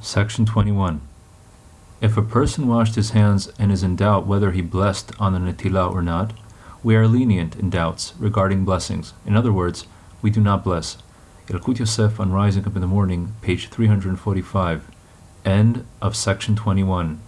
Section 21. If a person washed his hands and is in doubt whether he blessed on the Netilah or not, we are lenient in doubts regarding blessings. In other words, we do not bless. Yalkut Yosef on Rising Up in the Morning, page 345. End of section 21.